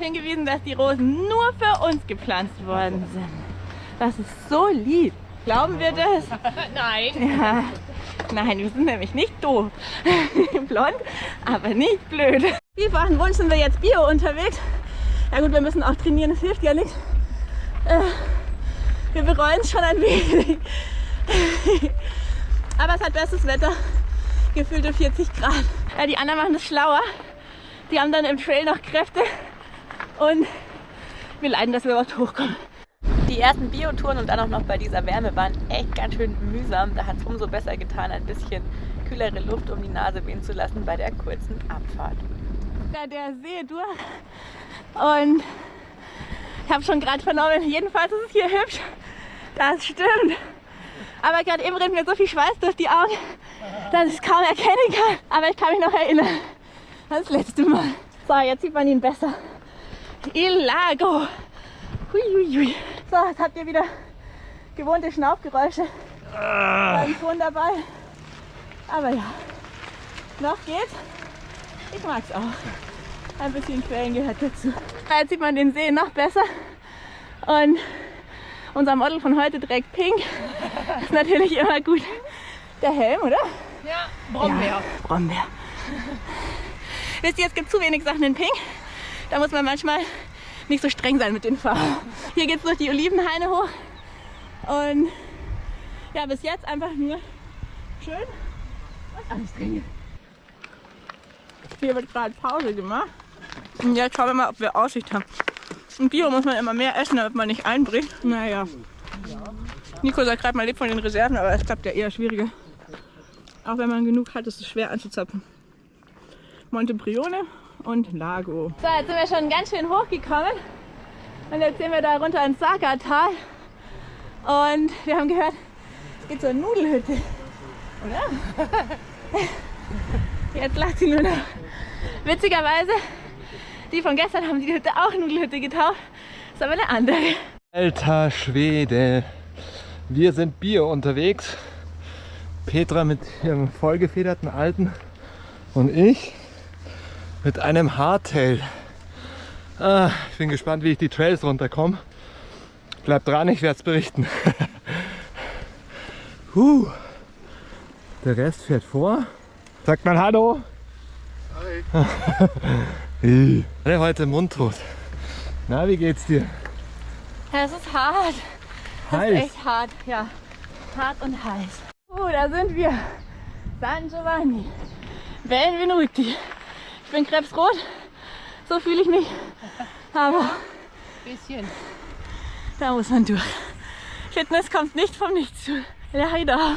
hingewiesen, dass die Rosen nur für uns gepflanzt worden sind. Das ist so lieb. Glauben wir das? Nein. Ja. Nein, wir sind nämlich nicht doof. Blond, aber nicht blöd. Wie ein Wunsch sind wir jetzt Bio unterwegs. Ja gut, wir müssen auch trainieren, das hilft ja nichts. Äh, wir bereuen es schon ein wenig. aber es hat bestes Wetter. Gefühlte 40 Grad. Ja, die anderen machen das schlauer. Die haben dann im Trail noch Kräfte. Und wir leiden, dass wir überhaupt hochkommen. Die ersten Biotouren und dann auch noch bei dieser Wärme waren echt ganz schön mühsam. Da hat es umso besser getan, ein bisschen kühlere Luft um die Nase wehen zu lassen bei der kurzen Abfahrt. Da der See durch und ich habe schon gerade vernommen, jedenfalls ist es hier hübsch. Das stimmt. Aber gerade eben rennt mir so viel Schweiß durch die Augen, dass ich es kaum erkennen kann. Aber ich kann mich noch erinnern. Das letzte Mal. So, jetzt sieht man ihn besser. Il Lago. Hui, hui, hui. So, jetzt habt ihr wieder gewohnte Schnaufgeräusche. Beim Ton dabei. Aber ja, noch geht's. Ich mag's auch. Ein bisschen Quellen gehört dazu. Jetzt sieht man den See noch besser. Und unser Model von heute trägt pink. Ist natürlich immer gut. Der Helm, oder? Ja, Brombeer. Ja, Brombeer. Wisst ihr, es gibt zu wenig Sachen in pink. Da muss man manchmal nicht so streng sein mit den Farben. Hier geht es durch die Olivenhaine hoch. Und ja, bis jetzt einfach nur schön und anstrengend. Hier wird gerade Pause gemacht. Und jetzt schauen wir mal, ob wir Aussicht haben. Im Bio muss man immer mehr essen, damit man nicht einbricht. Naja. Nico sagt gerade, man lebt von den Reserven, aber es klappt ja eher schwieriger. Auch wenn man genug hat, ist es schwer anzuzapfen. Montebrione und Lago. So, jetzt sind wir schon ganz schön hochgekommen. Und jetzt sehen wir da runter ins Saga-Tal. Und wir haben gehört, es geht zur Nudelhütte. Oder? Jetzt lacht sie nur noch. Witzigerweise, die von gestern haben die Hütte auch Nudelhütte getauft. Ist aber eine andere. Alter Schwede. Wir sind Bier unterwegs. Petra mit ihrem vollgefederten Alten und ich mit einem Hardtail. Ah, ich bin gespannt, wie ich die Trails runterkomme. Bleibt dran, ich werde es berichten. huh. Der Rest fährt vor. Sagt man Hallo. Hi. Alle heute mundtot. Na, wie geht's dir? Ja, es ist hart. Heiß. ist echt hart, ja. Hart und heiß. Oh, da sind wir. San Giovanni. Benvenuti. Ich bin krebsrot. So fühle ich mich. Aber Bisschen. da muss man durch. Fitness kommt nicht vom Nichts zu. Leider.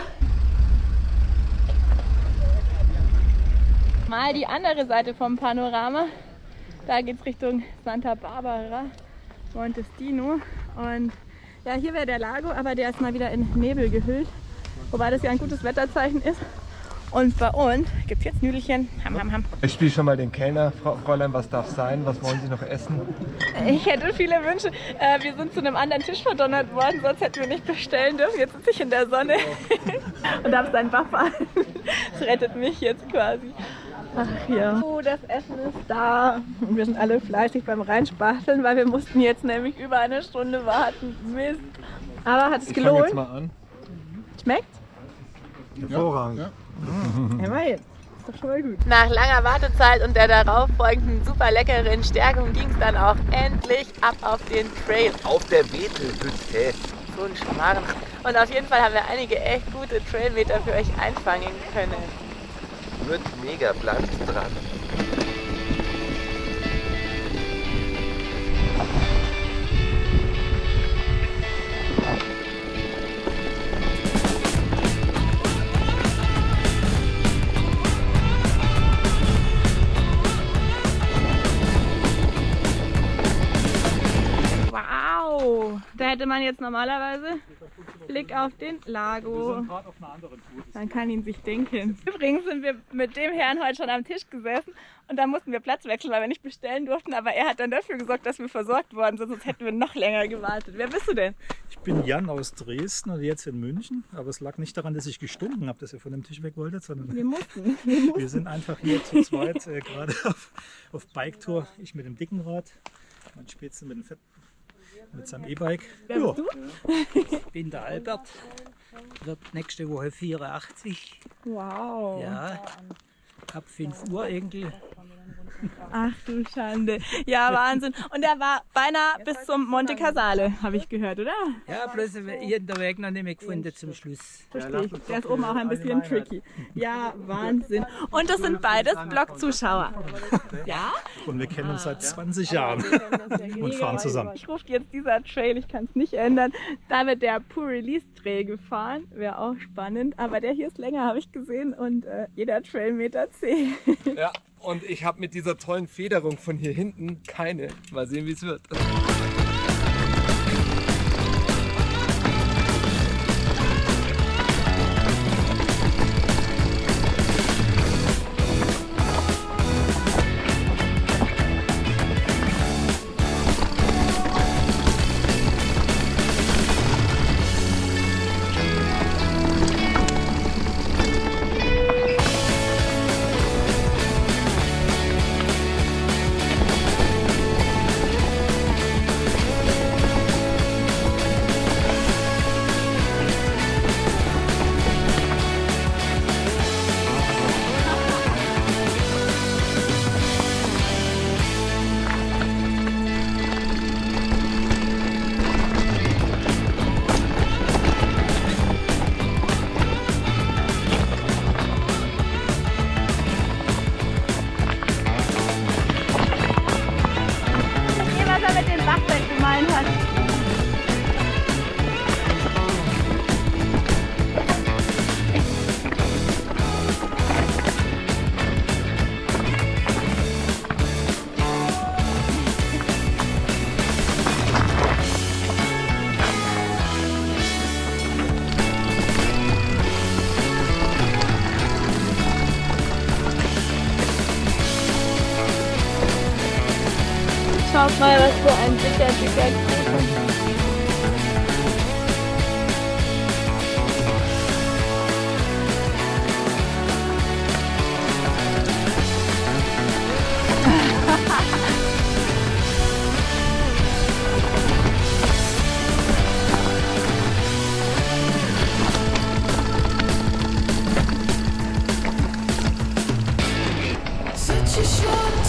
Mal die andere Seite vom Panorama. Da geht es Richtung Santa Barbara, Montestino. Und ja, hier wäre der Lago, aber der ist mal wieder in Nebel gehüllt. Wobei das ja ein gutes Wetterzeichen ist. Und bei uns gibt es jetzt Nüdelchen. Ham, ham, ham. Ich spiele schon mal den Kellner. Frau, Fräulein, was darf sein? Was wollen Sie noch essen? Ich hätte viele Wünsche. Äh, wir sind zu einem anderen Tisch verdonnert worden, sonst hätten wir nicht bestellen dürfen. Jetzt sitze ich in der Sonne und habe seinen Buffer. Das rettet mich jetzt quasi. Ach ja. Oh, das Essen ist da. Und wir sind alle fleißig beim Reinspachteln, weil wir mussten jetzt nämlich über eine Stunde warten. Mist. Aber hat es Ich fange jetzt gelohnt? mal an. Schmeckt? Hervorragend. Immerhin. Ist doch schon mal gut. Nach langer Wartezeit und der darauf folgenden super leckeren Stärkung ging es dann auch endlich ab auf den Trail. Auf der Betelhütte. So ein Schmarrn. Und auf jeden Fall haben wir einige echt gute Trailmeter für euch einfangen können. Wird mega, bleibt dran. Hätte man jetzt normalerweise Blick auf den Lago. Man kann ihn sich denken. Übrigens sind wir mit dem Herrn heute schon am Tisch gesessen und da mussten wir Platz wechseln, weil wir nicht bestellen durften. Aber er hat dann dafür gesorgt, dass wir versorgt worden sind, sonst hätten wir noch länger gewartet. Wer bist du denn? Ich bin Jan aus Dresden und jetzt in München. Aber es lag nicht daran, dass ich gestunken habe, dass ihr von dem Tisch weg wolltet, sondern Wir mussten. Wir mussten. wir sind einfach hier zu zweit äh, gerade auf, auf Bike-Tour. Ich mit dem dicken Rad, Mein Spätzle mit dem Fett, mit seinem E-Bike. Ja. du? bin der Albert, wird nächste Woche 84. Wow. Ja, hab fünf Urenkel. Ach du Schande. Ja, Wahnsinn. Und er war beinahe bis zum Monte Casale, habe ich gehört, oder? Ja, bloß ich hab den Weg noch nicht mehr gefunden zum Schluss. Verstehe ich. Der ist oben auch ein bisschen tricky. Ja, Wahnsinn. Und das sind beides Blog-Zuschauer. Ja? Und wir kennen uns seit 20 Jahren und fahren zusammen. Ich rufe jetzt dieser Trail, ich kann es nicht ändern. Da wird der Pure Release Trail gefahren, wäre auch spannend. Aber der hier ist länger, habe ich gesehen. Und äh, jeder Trailmeter zählt. Ja, und ich habe mit dieser tollen Federung von hier hinten keine. Mal sehen, wie es wird. Mal, was für ein dicker, dicker Kuchen. Such a short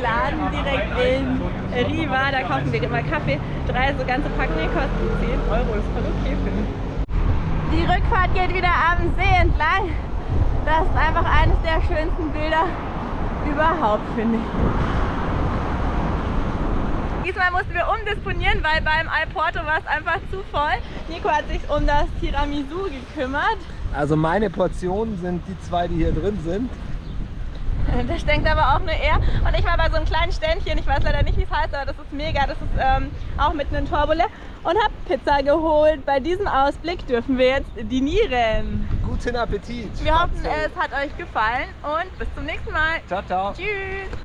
Bialetti-Laden direkt in Riva. Da kaufen wir immer Kaffee. Drei so ganze Pack, nee, kosten 10 Euro. Ist voll okay, finde ich. Die Rückfahrt geht wieder am See entlang. Das ist einfach eines der schönsten Bilder überhaupt, finde ich. Diesmal mussten wir umdisponieren, weil beim Alporto war es einfach zu voll. Nico hat sich um das Tiramisu gekümmert. Also meine Portionen sind die zwei, die hier drin sind. Das denkt aber auch nur er. Und ich war bei so einem kleinen Ständchen, ich weiß leider nicht, wie es heißt, aber das ist mega. Das ist ähm, auch mitten in Torbole. Und habe Pizza geholt. Bei diesem Ausblick dürfen wir jetzt dinieren. Guten Appetit. Wir hoffen, es hat euch gefallen und bis zum nächsten Mal. Ciao, ciao. Tschüss.